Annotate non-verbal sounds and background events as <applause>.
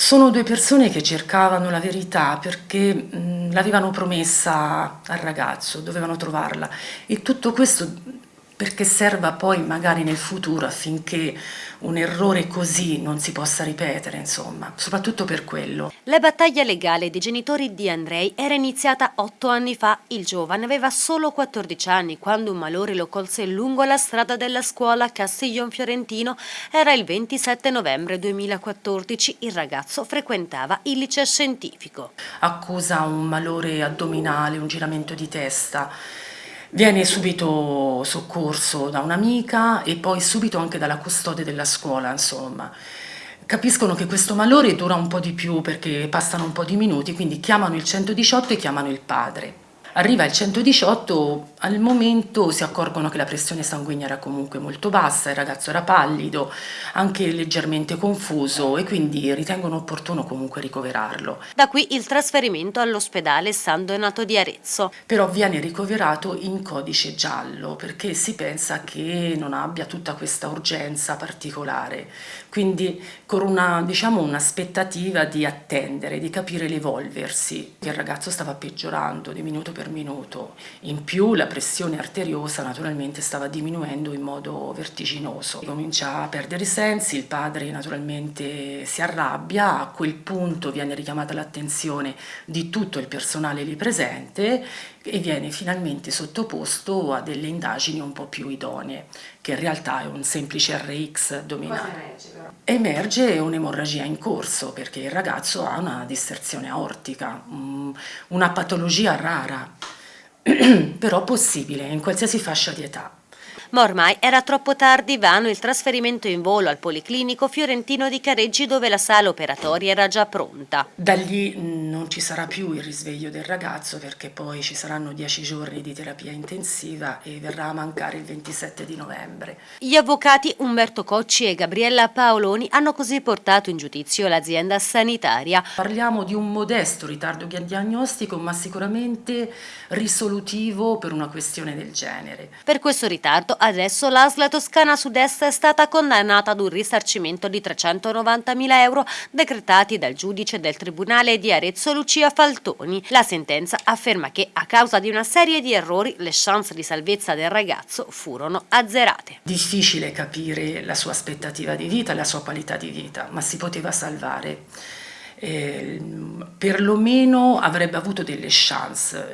Sono due persone che cercavano la verità perché l'avevano promessa al ragazzo, dovevano trovarla. E tutto questo perché serva poi magari nel futuro affinché un errore così non si possa ripetere, insomma, soprattutto per quello. La battaglia legale dei genitori di Andrei era iniziata otto anni fa. Il giovane aveva solo 14 anni quando un malore lo colse lungo la strada della scuola a Castiglion Fiorentino. Era il 27 novembre 2014. Il ragazzo frequentava il liceo scientifico. Accusa un malore addominale, un giramento di testa Viene subito soccorso da un'amica e poi subito anche dalla custode della scuola, insomma. Capiscono che questo malore dura un po' di più perché passano un po' di minuti, quindi chiamano il 118 e chiamano il padre. Arriva il 118, al momento si accorgono che la pressione sanguigna era comunque molto bassa, il ragazzo era pallido, anche leggermente confuso e quindi ritengono opportuno comunque ricoverarlo. Da qui il trasferimento all'ospedale San Donato di Arezzo. Però viene ricoverato in codice giallo perché si pensa che non abbia tutta questa urgenza particolare, quindi con una, diciamo, un'aspettativa di attendere, di capire l'evolversi. Il ragazzo stava peggiorando di minuto per per minuto. In più la pressione arteriosa naturalmente stava diminuendo in modo vertiginoso. Comincia a perdere i sensi, il padre naturalmente si arrabbia, a quel punto viene richiamata l'attenzione di tutto il personale lì presente e viene finalmente sottoposto a delle indagini un po' più idonee, che in realtà è un semplice RX addominale. Emerge un'emorragia in corso perché il ragazzo ha una disserzione aortica, una patologia rara, <clears throat> però possibile in qualsiasi fascia di età ma ormai era troppo tardi, vano il trasferimento in volo al Policlinico Fiorentino di Careggi dove la sala operatoria era già pronta. Da lì non ci sarà più il risveglio del ragazzo perché poi ci saranno dieci giorni di terapia intensiva e verrà a mancare il 27 di novembre. Gli avvocati Umberto Cocci e Gabriella Paoloni hanno così portato in giudizio l'azienda sanitaria. Parliamo di un modesto ritardo diagnostico ma sicuramente risolutivo per una questione del genere. Per questo ritardo adesso l'ASL Toscana Sud-Est è stata condannata ad un risarcimento di 390.000 euro decretati dal giudice del Tribunale di Arezzo Lucia Faltoni. La sentenza afferma che a causa di una serie di errori le chance di salvezza del ragazzo furono azzerate. Difficile capire la sua aspettativa di vita, la sua qualità di vita, ma si poteva salvare. Eh, perlomeno avrebbe avuto delle chance